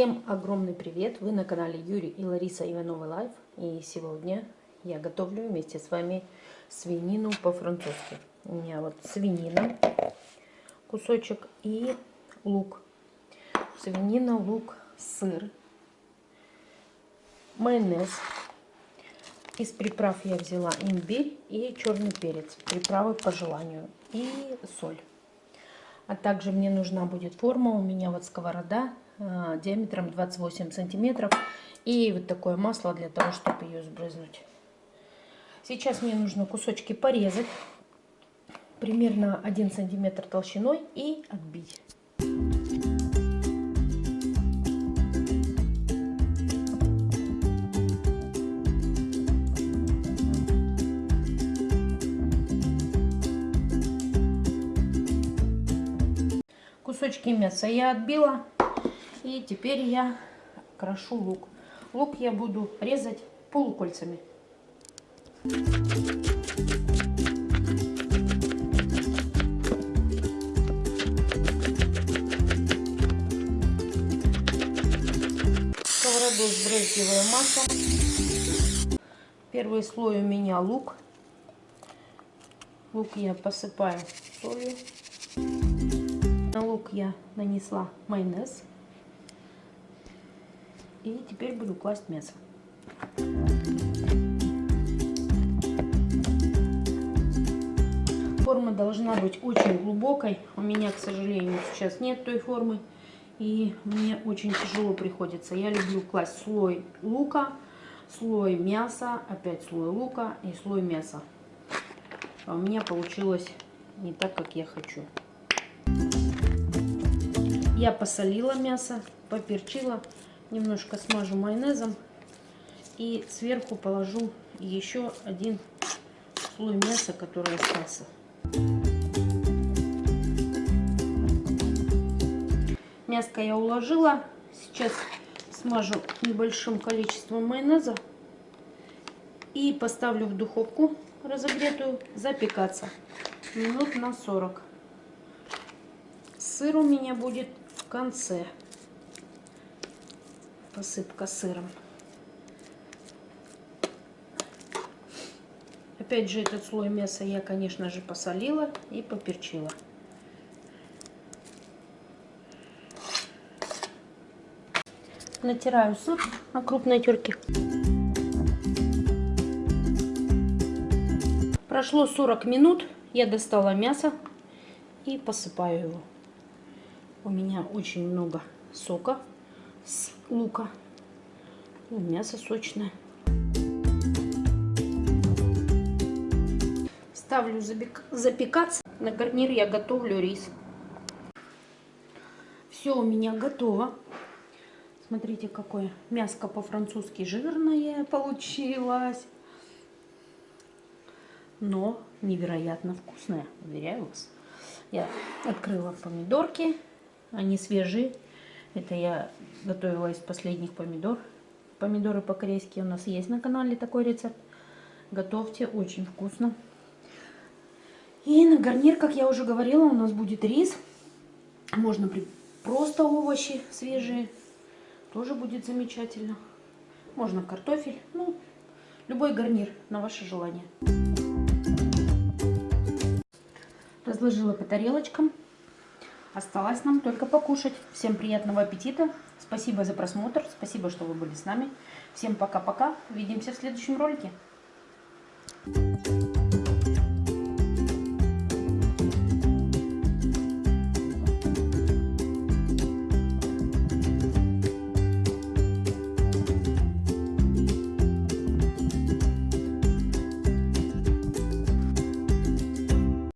Всем огромный привет! Вы на канале Юрий и Лариса Ивановы Life. И сегодня я готовлю вместе с вами свинину по-французски. У меня вот свинина, кусочек и лук. Свинина, лук, сыр, майонез. Из приправ я взяла имбирь и черный перец. Приправы по желанию. И соль. А также мне нужна будет форма. У меня вот сковорода диаметром 28 сантиметров. И вот такое масло для того, чтобы ее сбрызнуть. Сейчас мне нужно кусочки порезать. Примерно 1 сантиметр толщиной и отбить. Кусочки мяса я отбила. И теперь я крошу лук. Лук я буду резать полукольцами. Сковороду сбрызгиваю маслом. Первый слой у меня лук. Лук я посыпаю солью. На лук я нанесла майонез. И теперь буду класть мясо. Форма должна быть очень глубокой. У меня, к сожалению, сейчас нет той формы. И мне очень тяжело приходится. Я люблю класть слой лука, слой мяса, опять слой лука и слой мяса. А у меня получилось не так, как я хочу. Я посолила мясо, поперчила, немножко смажу майонезом и сверху положу еще один слой мяса, который остался. Мяско я уложила. Сейчас смажу небольшим количеством майонеза и поставлю в духовку разогретую запекаться минут на 40. Сыр у меня будет конце посыпка сыром. Опять же, этот слой мяса я, конечно же, посолила и поперчила. Натираю сыр на крупной терке. Прошло 40 минут, я достала мясо и посыпаю его. У меня очень много сока с лука. И мясо сочное. Ставлю запекаться. На гарнир я готовлю рис. Все у меня готово. Смотрите, какое мяско по-французски жирное получилось. Но невероятно вкусное, уверяю вас. Я открыла помидорки. Они свежие. Это я готовила из последних помидор. Помидоры по-корейски у нас есть на канале такой рецепт. Готовьте, очень вкусно. И на гарнир, как я уже говорила, у нас будет рис. Можно просто овощи свежие. Тоже будет замечательно. Можно картофель. Ну, любой гарнир на ваше желание. Разложила по тарелочкам. Осталось нам только покушать. Всем приятного аппетита. Спасибо за просмотр. Спасибо, что вы были с нами. Всем пока-пока. Увидимся в следующем ролике. Thank you.